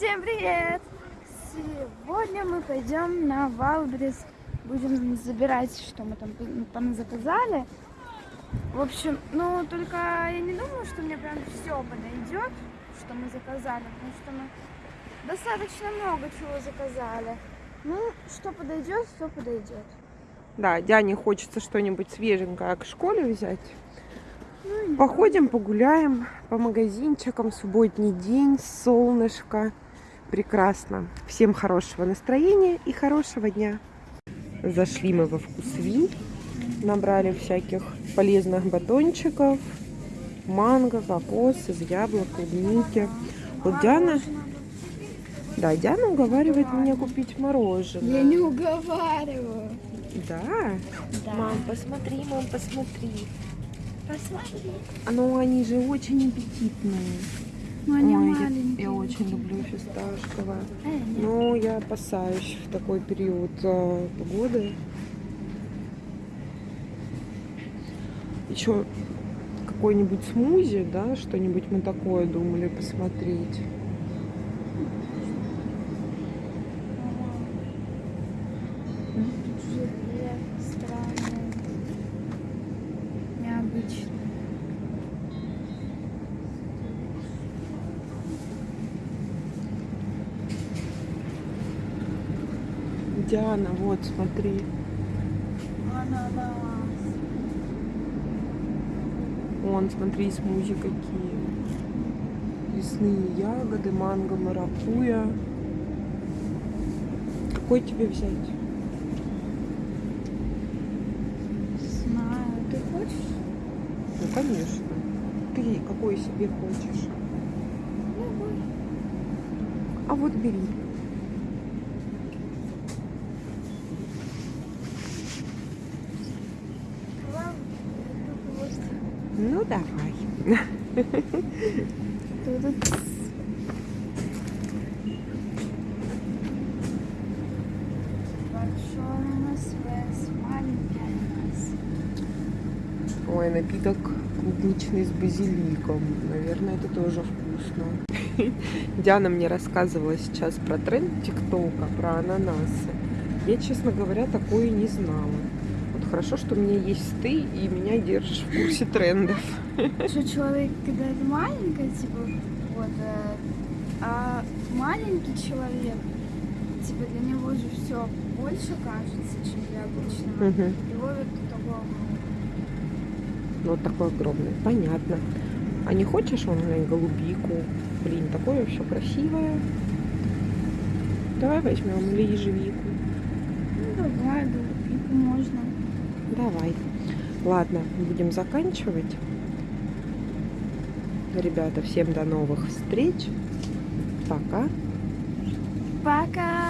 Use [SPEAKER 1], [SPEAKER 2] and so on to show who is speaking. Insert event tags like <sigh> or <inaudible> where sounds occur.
[SPEAKER 1] Всем привет! Сегодня мы пойдем на Валбрис. Будем забирать, что мы там, там заказали. В общем, ну только я не думаю, что мне прям все подойдет, что мы заказали, потому что мы достаточно много чего заказали. Ну, что подойдет, то подойдет.
[SPEAKER 2] Да, Диане хочется что-нибудь свеженькое к школе взять. Походим, погуляем по магазинчикам. Субботний день, солнышко. Прекрасно. Всем хорошего настроения и хорошего дня. Зашли мы во вкусви. Набрали всяких полезных батончиков. Манго, кокос, из яблок, клубники. Вот Диана... Да, Диана уговаривает меня купить мороженое.
[SPEAKER 1] Я не уговариваю.
[SPEAKER 2] Да?
[SPEAKER 1] Да.
[SPEAKER 2] Мам, посмотри, мам, посмотри.
[SPEAKER 1] Посмотри.
[SPEAKER 2] А Ну, они же очень аппетитные.
[SPEAKER 1] Ну, они
[SPEAKER 2] Ой, я-
[SPEAKER 1] маленькие.
[SPEAKER 2] я, очень люблю фисташковое. Но я опасаюсь в такой период э, погоды. Еще какой-нибудь смузи, да, что-нибудь мы такое думали посмотреть.
[SPEAKER 1] Желе
[SPEAKER 2] Диана, вот, смотри.
[SPEAKER 1] Ананас.
[SPEAKER 2] Вон, смотри, смузи какие. Лесные ягоды, манго, маракуя. Какой тебе взять?
[SPEAKER 1] Знаю. Ты хочешь?
[SPEAKER 2] Ну, конечно. Ты какой себе хочешь?
[SPEAKER 1] Любой.
[SPEAKER 2] А вот бери.
[SPEAKER 1] Ладно, это просто
[SPEAKER 2] Ну, давай. Ой, напиток клубничный с базиликом. Наверное, это тоже вкусно. <laughs> Диана мне рассказывала сейчас про тренд ТикТока, про ананасы. Я, честно говоря, такое не знала. Хорошо, что у меня есть ты и меня держишь в курсе трендов.
[SPEAKER 1] Что человек, когда это маленькая, типа, вот, э, а маленький человек, типа, для него же все больше кажется, чем для обычного.
[SPEAKER 2] Мгм.
[SPEAKER 1] Его вот такого
[SPEAKER 2] Вот такой огромный. Понятно. А не хочешь он глянь, голубику? Блин, такое все красивое. Давай возьмем или ежевику.
[SPEAKER 1] Ну, давай.
[SPEAKER 2] Давай. Ладно, будем заканчивать. Ребята, всем до новых встреч. Пока.
[SPEAKER 1] Пока!